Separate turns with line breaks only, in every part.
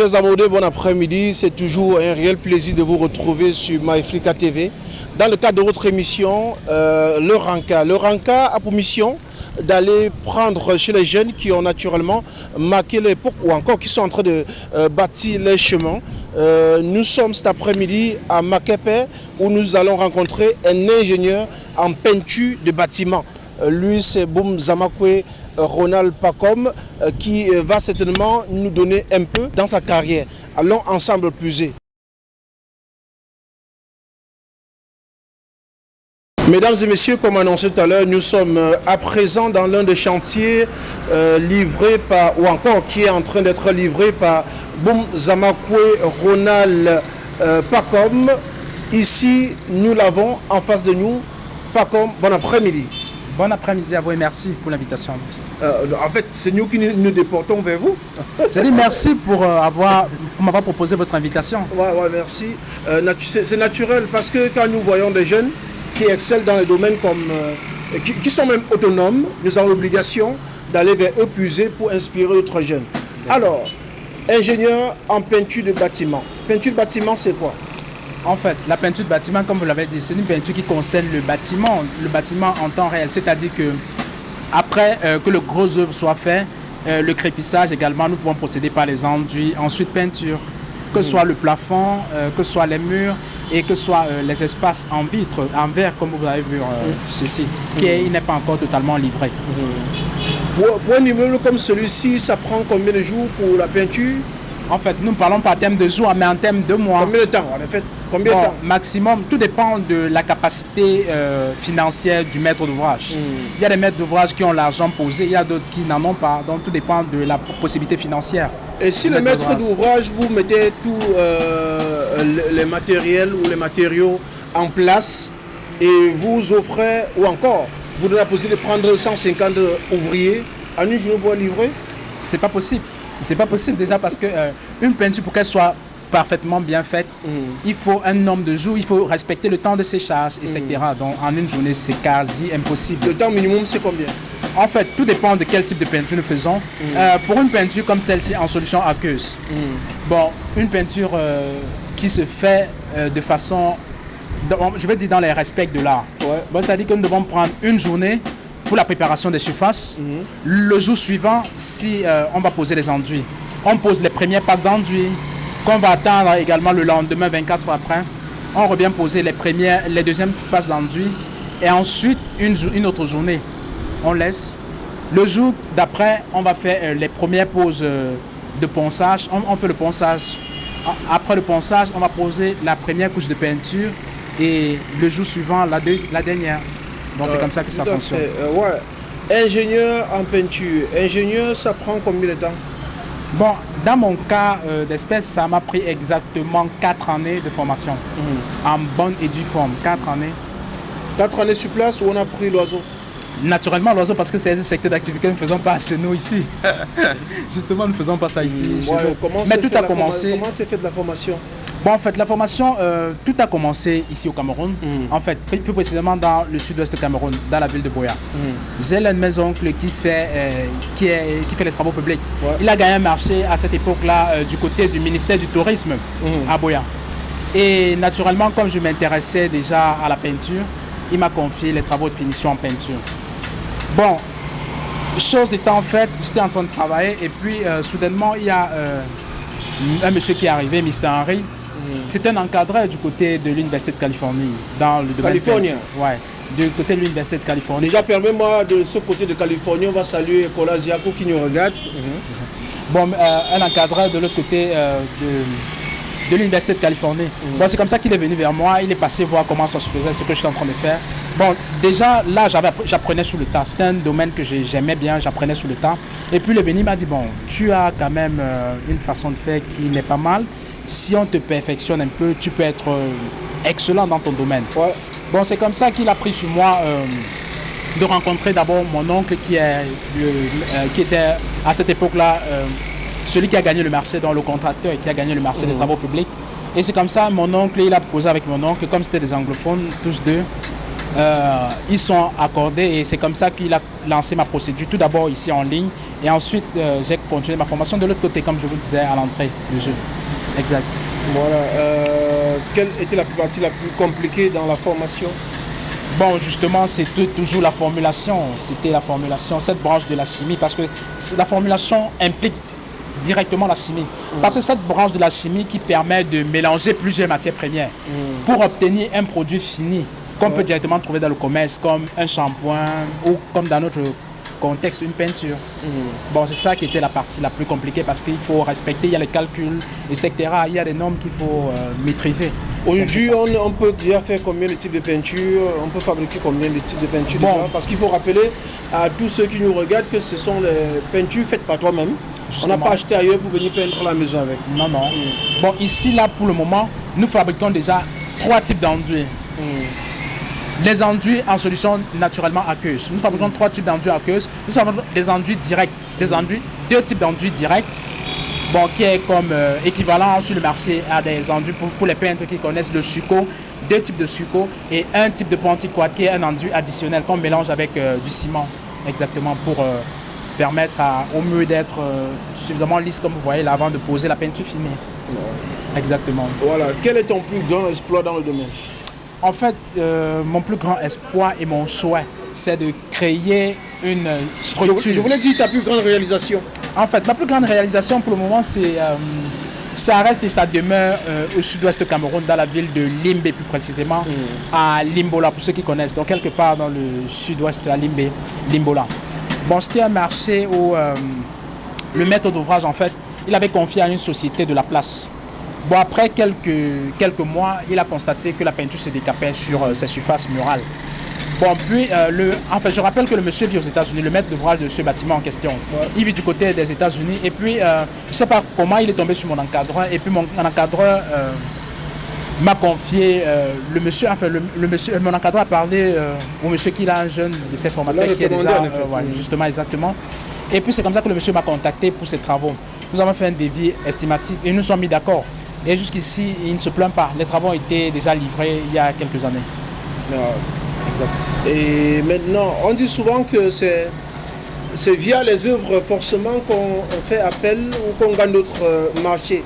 Chers bon après-midi. C'est toujours un réel plaisir de vous retrouver sur MyFrica TV. Dans le cadre de votre émission, euh, le Ranka. Le Ranka a pour mission d'aller prendre chez les jeunes qui ont naturellement marqué l'époque ou encore qui sont en train de euh, bâtir les chemins. Euh, nous sommes cet après-midi à Makepe où nous allons rencontrer un ingénieur en peinture de bâtiments. lui, c'est Boum Zamakwe Ronald Pacom qui va certainement nous donner un peu dans sa carrière. Allons ensemble puiser. Mesdames et messieurs, comme annoncé tout à l'heure, nous sommes à présent dans l'un des chantiers euh, livrés par, ou encore qui est en train d'être livré par Boum Zamakwe Ronald euh, Pacom. Ici, nous l'avons en face de nous. Pacom, bon après-midi.
Bon après-midi à vous et merci pour l'invitation.
Euh, en fait, c'est nous qui nous déportons vers vous.
Je dis merci pour avoir pour m'avoir proposé votre invitation.
Ouais, ouais, merci. c'est naturel parce que quand nous voyons des jeunes qui excellent dans les domaines comme, euh, qui, sont même autonomes, nous avons l'obligation d'aller vers eux puiser pour inspirer d'autres jeunes. Alors, ingénieur en peinture de bâtiment. Peinture de bâtiment, c'est quoi?
En fait, la peinture de bâtiment, comme vous l'avez dit, c'est une peinture qui concerne le bâtiment, le bâtiment en temps réel. C'est-à-dire que après euh, que le gros œuvre soit fait, euh, le crépissage également, nous pouvons procéder par les enduits, ensuite peinture, que ce soit le plafond, que ce soit les murs, et que ce soit euh, les espaces en vitre, en verre, comme vous avez vu euh, ceci, qui n'est pas encore totalement livré.
Pour, un immeuble comme celui-ci, ça prend combien de jours pour la peinture?
En fait, nous ne parlons pas en termes de jours, mais en termes de mois.
Combien de temps en fait Combien de temps?
Maximum, tout dépend de la capacité euh, financière du maître d'ouvrage. Hmm. Il y a des maîtres d'ouvrage qui ont l'argent posé, il y a d'autres qui n'en ont pas, donc tout dépend de la possibilité financière.
Et si le maître d'ouvrage, vous mettez tous euh, les matériels ou les matériaux en place et vous offrez, ou encore, vous donnez la possibilité de prendre 150 ouvriers en une journée pour livrer?
C'est pas possible. C'est pas possible déjà parce que euh, une peinture pour qu'elle soit parfaitement bien faite, mm. il faut un nombre de jours, il faut respecter le temps de séchage, etc. Mm. Donc en une journée, c'est quasi impossible.
Le temps minimum, c'est combien?
En fait, tout dépend de quel type de peinture nous faisons. Mm. Euh, pour une peinture comme celle-ci en solution aqueuse, bon, une peinture euh, qui se fait euh, de façon, je vais dire dans les respects de l'art. Bon, C'est-à-dire que nous devons prendre une journée pour la préparation des surfaces. Le jour suivant, si on va poser les enduits, on pose les premières passes d'enduit, qu'on va attendre également le lendemain, 24 heures après. On revient poser les premières, les deuxièmes passes d'enduit et ensuite une, une autre journée. On laisse. Le jour d'après, on va faire euh, les premières poses euh, de ponçage. On, fait le ponçage. Après le ponçage, on va poser la première couche de peinture et le jour suivant, la, la dernière. Donc c'est comme ça que ça fonctionne.
Euh, ouais. Ingénieur en peinture. Ingénieur, ça prend combien de temps?
Bon, dans mon cas euh, d'espèce, ça m'a pris exactement 4 années de formation. Mhm. En bonne et due forme, 4 années.
4 années sur place où on a pris l'oiseau
Naturellement, l'oiseau, parce que c'est un secteur d'activité que nous ne faisons pas chez nous ici. Justement, nous ne faisons pas ça ici.
Mhm. Mais tout a commencé. Comment s'est fait de la formation?
Bon, en fait, la formation, euh, tout a commencé ici au Cameroun. Mm. En fait, plus précisément dans le sud-ouest du Cameroun, dans la ville de Boya. Mm. J'ai l'un de mes oncles qui fait, euh, qui, est, qui fait les travaux publics. Il a gagné un marché à cette époque-là euh, du côté du ministère du Tourisme mm. à Boya. Et naturellement, comme je m'intéressais déjà à la peinture, il m'a confié les travaux de finition en peinture. Bon, chose étant faite, j'étais en train de travailler et puis soudainement, il y a un monsieur qui est arrivé, Mr. Henry, c'est un encadreur du côté de l'Université de Californie, dans le domaine
Californie
Ouais, du côté de l'Université de Californie.
Déjà, permets-moi, de ce côté de Californie, on va saluer Nicolas Ziakou qui nous regarde.
Bon, euh, un encadreur de l'autre côté euh, de, de l'Université de Californie. Mhm. Bon, c'est comme ça qu'il est venu vers moi, il est passé voir comment ça se faisait, ce que je suis en train de faire. Bon, déjà, là, j'apprenais sous le tas. C'était un domaine que j'aimais bien, j'apprenais sous le tas. Et puis, le venu m'a dit, bon, tu as quand même euh, une façon de faire qui n'est pas mal si on te perfectionne un peu, tu peux être euh, excellent dans ton domaine. Bon, c'est comme ça qu'il a pris sur moi euh, de rencontrer d'abord mon oncle qui, est, euh, qui était à cette époque-là celui qui a gagné le marché, dans le contracteur et qui a gagné le marché des mmh. travaux publics. Et c'est comme ça, mon oncle, il a posé avec mon oncle, comme c'était des anglophones, tous deux, euh, ils sont accordés et c'est comme ça qu'il a lancé ma procédure. Tout d'abord ici en ligne et ensuite euh, j'ai continué ma formation de l'autre côté, comme je vous disais à l'entrée du jeu. Exact.
Voilà. Euh, quelle était la partie la plus compliquée dans la formation?
Bon, justement, c'était toujours la formulation. C'était la formulation, cette branche de la chimie, parce que la formulation implique directement la chimie. Mm. Parce que cette branche de la chimie qui permet de mélanger plusieurs matières premières mm. pour obtenir un produit fini qu'on peut directement trouver dans le commerce, comme un shampoing ou comme dans notre contexte, une peinture. Mm. Bon, c'est ça qui était la partie la plus compliquée parce qu'il faut respecter, il y a les calculs, etc. Il y a des normes qu'il faut euh, maîtriser.
Aujourd'hui, on, peut déjà faire combien de types de peinture On peut fabriquer combien de types de peinture bon. Parce qu'il faut rappeler à tous ceux qui nous regardent que ce sont les peintures faites par toi-même. On n'a pas acheté ailleurs pour venir peindre la maison avec.
Non, non. Mm. Bon, ici, là, pour le moment, nous fabriquons déjà trois types d'enduits. Les enduits en solution naturellement aqueuse. Nous fabriquons trois types d'enduits aqueuses. Nous avons des enduits directs, des enduits, deux types d'enduits directs, qui est comme euh, équivalent sur le marché à des enduits pour, les peintres qui connaissent le succo, deux types de succo et un type de pontiquat qui est un enduit additionnel qu'on mélange avec euh, du ciment, exactement pour euh, permettre au mur d'être suffisamment lisse comme vous voyez là avant de poser la peinture filmée. Exactement.
Voilà. Quel est ton plus grand exploit dans le domaine?
En fait, euh, mon plus grand espoir et mon souhait, c'est de créer une structure.
Je, voulais dire ta plus grande réalisation.
En fait, ma plus grande réalisation pour le moment, c'est euh, ça reste et ça demeure euh, au sud-ouest Cameroun, dans la ville de Limbe plus précisément, mm. à Limbola, pour ceux qui connaissent. Donc quelque part dans le sud-ouest à Limbe, Limbola. Bon, c'était un marché où le maître d'ouvrage, en fait, il avait confié à une société de la place Bon, après quelques, quelques mois, il a constaté que la peinture se décapait sur euh, ses surfaces murales. Bon, puis, euh, le, en fait, je rappelle que le monsieur vit aux États-Unis, le maître d'ouvrage de ce bâtiment en question. Il vit du côté des États-Unis. Et puis, euh, je ne sais pas comment il est tombé sur mon encadreur. Et puis, mon, encadreur m'a confié, le monsieur, enfin, le, monsieur, mon encadreur a parlé au monsieur qui a un jeune de ses formateurs qui est déjà, justement, exactement. Et puis, c'est comme ça que le monsieur m'a contacté pour ses travaux. Nous avons fait un devis estimatif et nous sommes mis d'accord. Et jusqu'ici, il ne se plaint pas. Les travaux ont été déjà livrés il y a quelques années.
exact. Et maintenant, on dit souvent que c'est c'est via les œuvres forcément qu'on fait appel ou qu'on gagne d'autres euh, marchés.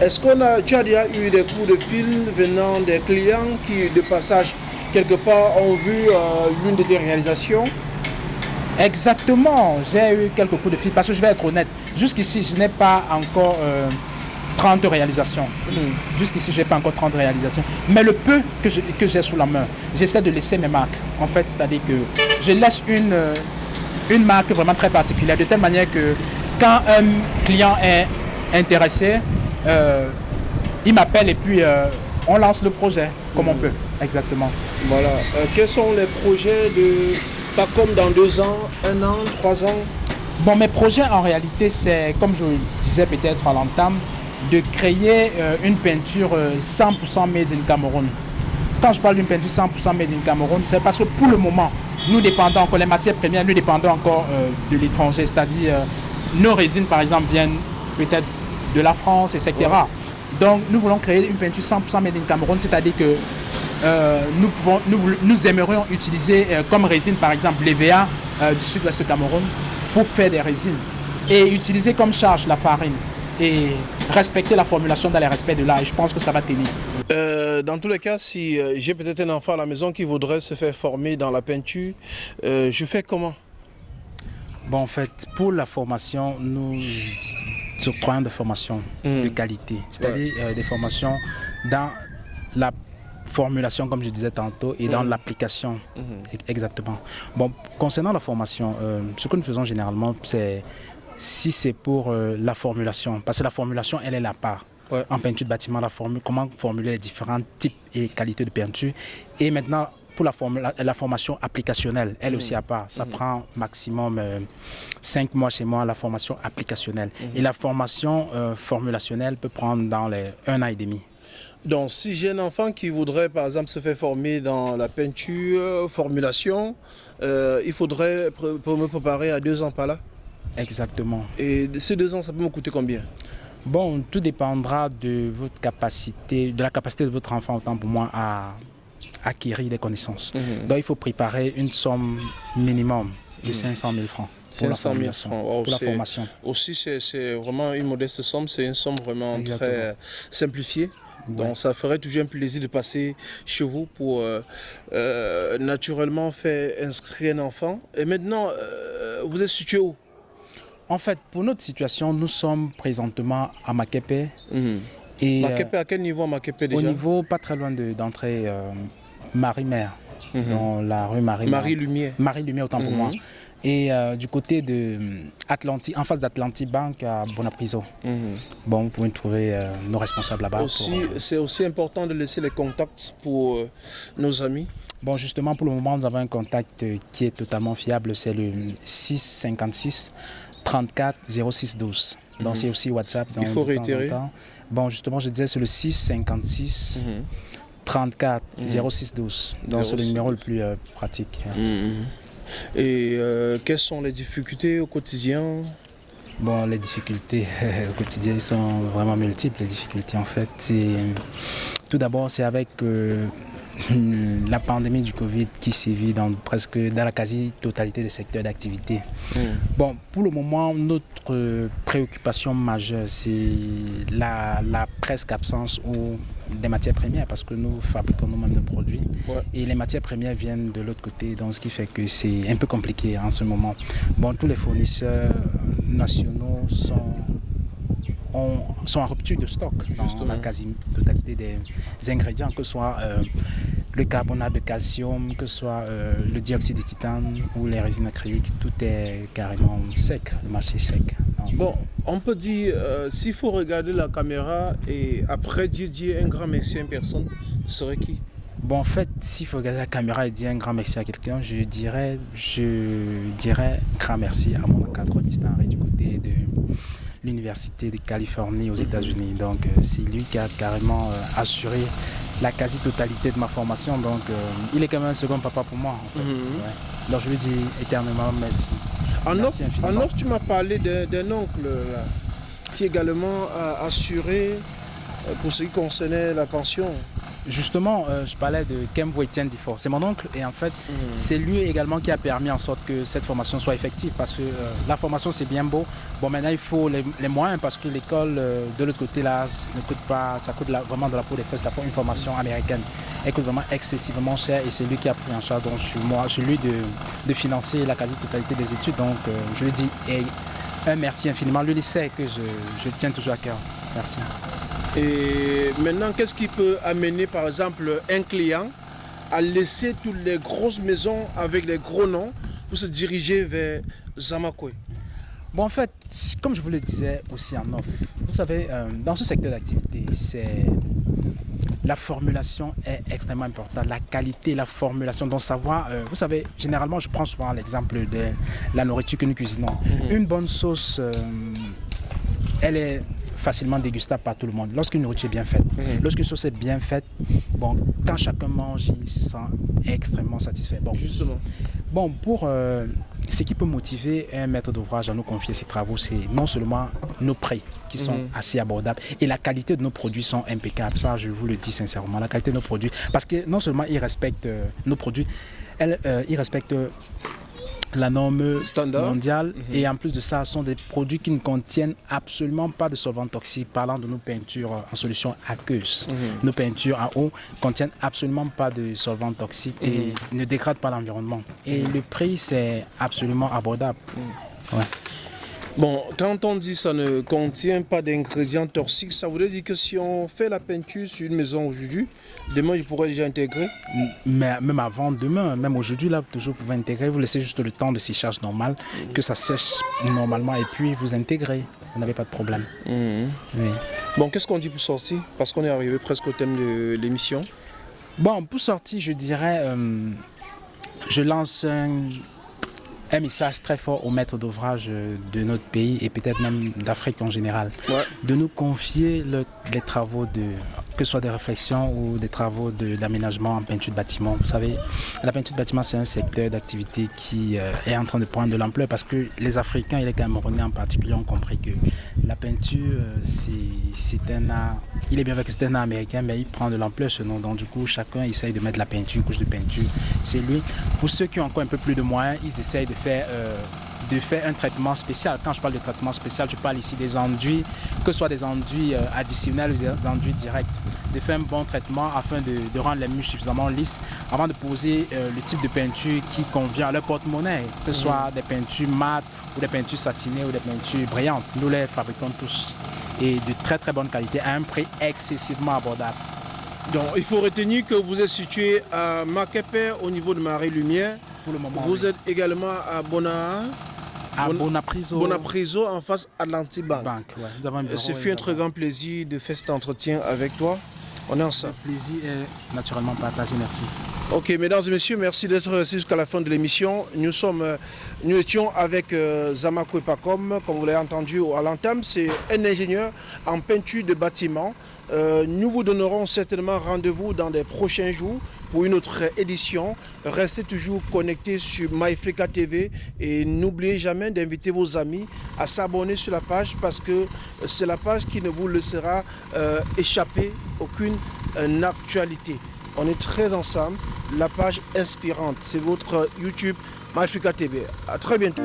Est-ce qu'on a, tu as déjà eu des coups de fil venant des clients qui, de passage, quelque part, ont vu euh, l'une de tes réalisations?
Exactement, j'ai eu quelques coups de fil parce que je vais être honnête, jusqu'ici, je n'ai pas encore euh, 30 réalisations. Hmm. Jusqu'ici, je n'ai pas encore 30 réalisations. Mais le peu que j'ai sous la main, j'essaie de laisser mes marques. En fait, c'est-à-dire que je laisse une, euh, une marque vraiment très particulière, de telle manière que quand un client est intéressé, euh, il m'appelle et puis euh, on lance le projet comme on hmm. peut. Exactement.
Voilà. quels sont les projets de pas comme dans deux ans, un an, trois ans?
Bon, mes projets en réalité, c'est, comme je disais peut-être à l'entame, de créer euh, une peinture 100% euh, made in Cameroun. Quand je parle d'une peinture 100% made in Cameroun, c'est parce que pour le moment, nous dépendons encore, les matières premières, nous dépendons encore euh, de l'étranger. C'est-à-dire, nos résines, par exemple, viennent peut-être de la France, etc. Donc, nous voulons créer une peinture 100% made in Cameroun, c'est-à-dire que nous, pouvons, nous, nous, aimerions utiliser comme résine, par exemple, l'EVA du sud-ouest du Cameroun pour faire des résines et utiliser comme charge la farine et respecter la formulation dans les respects de l'âge. Je pense que ça va tenir.
Euh, dans tous les cas, si euh, j'ai peut-être un enfant à la maison qui voudrait se faire former dans la peinture, euh, je fais comment?
Bon, en fait, pour la formation, nous octroyons des formations de hmm. qualité, c'est-à-dire des formations dans la formulation, comme je disais tantôt, et dans hmm. l'application. Hmm. Exactement. Bon, concernant la formation, ce que nous faisons généralement, c'est si c'est pour euh, la formulation. Parce que la formulation, elle est la part. En peinture de bâtiment, la formule, comment formuler les différents types et qualités de peinture. Et maintenant, pour la, la, formation applicationnelle, elle aussi à part. Ça mmh. prend maximum euh, cinq mois chez moi, la formation applicationnelle. Mmh. Et la formation euh, formulationnelle peut prendre dans les un an et demi.
Donc, si j'ai un enfant qui voudrait, par exemple, se faire former dans la peinture, formulation, il faudrait pour me préparer à deux ans par là?
Exactement.
Et ces deux ans, ça peut me coûter combien?
Bon, tout dépendra de votre capacité, de la capacité de votre enfant, autant pour moi, à acquérir des connaissances.
Mhm.
Donc il faut préparer une somme minimum de
Mhm.
500 000 francs pour la
500 000
formation.
francs. Wow,
pour la formation.
Aussi, c'est c'est vraiment une modeste somme, c'est une somme vraiment
Exactement.
très simplifiée.
Ouais.
Donc ça ferait toujours un plaisir de passer chez vous pour euh, euh, naturellement faire inscrire un enfant. Et maintenant, euh, vous êtes situé où?
En fait, pour notre situation, nous sommes présentement à Makepe
Mhm.
et
Makepe, à quel niveau Makepe
au
déjà
niveau pas très loin de- d'entrer euh, Marie-Mère,
Mhm.
dans la rue Marie-Mère.
Marie Lumière.
Marie Lumière, autant pour
Mhm.
moi. Et euh, du côté de euh, Atlantique, en face d'Atlantic Bank à Bonapriso. Bon, vous pouvez trouver euh, nos responsables là-bas.
C'est aussi important de laisser les contacts pour nos amis.
Bon, justement, pour le moment, nous avons un contact qui est totalement fiable. C'est le 656 34 06 12. Donc,
Mhm.
c'est aussi WhatsApp.
Il
donc,
faut réitérer.
temps. Bon, justement, je disais, c'est le 656
Mhm.
34
Mhm.
06 12. Donc, c'est le
06
numéro le plus euh, pratique.
Mhm. Et euh, quelles sont les difficultés au quotidien?
Bon, les difficultés au quotidien sont vraiment multiples. Les difficultés, en fait, tout d'abord, c'est avec euh, la pandémie du Covid qui sévit dans presque dans la quasi-totalité des secteurs d'activité.
Mhm.
Bon, pour le moment, notre préoccupation majeure, c'est la, la presque absence ou des matières premières parce que nous fabriquons nous-mêmes nos produits
Ouais.
et les matières premières viennent de l'autre côté, donc ce qui fait que c'est un peu compliqué en ce moment. Bon, tous les fournisseurs nationaux sont ont- sont en rupture de stock dans
Justement.
la quasi-totalité des, ingrédients, que ce soit euh, le carbonate de calcium, que ce soit euh, le dioxyde de titane ou les résines acryliques, tout est carrément sec, le marché est sec. Donc,
Bon, on peut dire, euh, s'il faut regarder la caméra et après dire, un grand merci à une personne, ce serait qui?
Bon, en fait, s'il faut regarder la caméra et dire un grand merci à quelqu'un, je dirais, je dirais grand merci à mon encadreur Mr. Henry du côté de l'Université de Californie aux États-Unis. Donc, euh, c'est lui qui a carrément euh, assuré la quasi-totalité de ma formation. Donc, euh, il est quand même un second papa pour moi. En fait.
Mhm.
Ouais. Donc, je lui dis éternellement merci.
En
Merci
en offre, tu m'as parlé d'un oncle là, qui également a assuré pour ce qui concernait la pension.
Justement, euh, je parlais de Kembo Etienne Difort. C'est mon oncle et en fait, c'est lui également qui a permis en sorte que cette formation soit effective parce que euh, la formation c'est bien beau. Bon maintenant il faut les, les moyens parce que l'école euh, de l'autre côté là c- ne coûte pas, ça coûte la- vraiment de la peau des fesses, la une formation américaine. Elle coûte vraiment excessivement cher et c'est lui qui a pris en charge donc sur moi, celui de, de financer la quasi-totalité des études. Donc je lui dis et un merci infiniment. Lui il sait que je, je tiens toujours à cœur. Merci.
Et maintenant, qu'est-ce qui peut amener, par exemple, un client à laisser toutes les grosses maisons avec les gros noms pour se diriger vers Zamakwe
Bon, en fait, comme je vous le disais aussi en offre, vous savez, euh, dans ce secteur d'activité, c'est la formulation est extrêmement importante. La qualité, la formulation, donc savoir, euh, vous savez, généralement, je prends souvent l'exemple de la nourriture que nous cuisinons. Une bonne sauce, euh, elle est facilement dégustable par tout le monde. Lorsqu'une nourriture est bien faite,
Mhm.
lorsqu'une sauce est bien faite, bon, quand chacun mange, il se sent extrêmement satisfait. Bon,
Justement.
Bon, pour euh, ce qui peut motiver un maître d'ouvrage à nous confier ses travaux, c'est non seulement nos prix qui sont
Mhm.
assez abordables et la qualité de nos produits sont impeccables. Ça, je vous le dis sincèrement, la qualité de nos produits. Parce que non seulement ils respectent euh, nos produits, elles, euh, ils respectent la norme
Standard.
mondiale
Mhm.
et en plus de ça, ce sont des produits qui ne contiennent absolument pas de solvants toxiques. Parlant de nos peintures en solution aqueuse.
Mhm.
Nos peintures en eau contiennent absolument pas de solvants toxiques et ne dégradent pas l'environnement. Et le prix, c'est absolument abordable.
Bon, quand on dit ça ne contient pas d'ingrédients toxiques, ça voudrait dire que si on fait la peinture sur une maison aujourd'hui, demain je pourrais déjà intégrer.
Mais même avant demain, même aujourd'hui, là, toujours vous pouvez intégrer. Vous laissez juste le temps de séchage normal, que ça sèche normalement et puis vous intégrez. Vous n'avez pas de problème. Oui.
Bon, qu'est-ce qu'on dit pour sortir? Parce qu'on est arrivé presque au thème de l'émission.
Bon, pour sortir, je dirais, euh, je lance un, un message très fort aux maîtres d'ouvrage euh, de notre pays et peut-être même d'Afrique en général,
Ouais.
de nous confier le- les travaux de, que ce soit des réflexions ou des travaux d'aménagement en peinture de bâtiment. Vous savez, la peinture de bâtiment, c'est un secteur d'activité qui euh, est en train de prendre de l'ampleur parce que les Africains et les Camerounais en particulier ont compris que la peinture, euh, c'est un art. Il est bien vrai que c'est un art américain, mais il prend de l'ampleur ce nom. Donc, du coup, chacun essaye de mettre la peinture, une couche de peinture. C'est lui. Pour ceux qui ont encore un peu plus de moyens, ils essayent de faire. Euh, de faire un traitement spécial. Quand je parle de traitement spécial, je parle ici des enduits, que ce soit des enduits euh, additionnels ou des enduits directs. De faire un bon traitement afin de, rendre les murs suffisamment lisses avant de poser euh, le type de peinture qui convient à leur porte-monnaie, que ce soit mhm. des peintures mates ou des peintures satinées ou des peintures brillantes. Nous les fabriquons tous et de très très bonne qualité à un prix excessivement abordable.
Donc il faut retenir que vous êtes situé à Makepe au niveau de Marie-Lumière.
Pour le moment.
Vous êtes également à Bona
à Bonapriso.
Bonapriso en face Atlantic Bank.
Ouais.
Ce fut un très grand plaisir de faire cet entretien avec toi. On est ensemble.
Le plaisir est naturellement partagé, merci.
Ok, mesdames et messieurs, merci d'être restés jusqu'à la fin de l'émission. Nous sommes, euh, nous étions avec euh, Epacom, comme vous l'avez entendu à l'entame, c'est un ingénieur en peinture de bâtiments. Euh, nous vous donnerons certainement rendez-vous dans les prochains jours pour une autre édition. Restez toujours connectés sur MyFrica TV et n'oubliez jamais d'inviter vos amis à s'abonner sur la page parce que c'est la page qui ne vous laissera euh, échapper aucune euh, actualité. On est très ensemble. La page inspirante, c'est votre YouTube MyFrica TV. À très bientôt.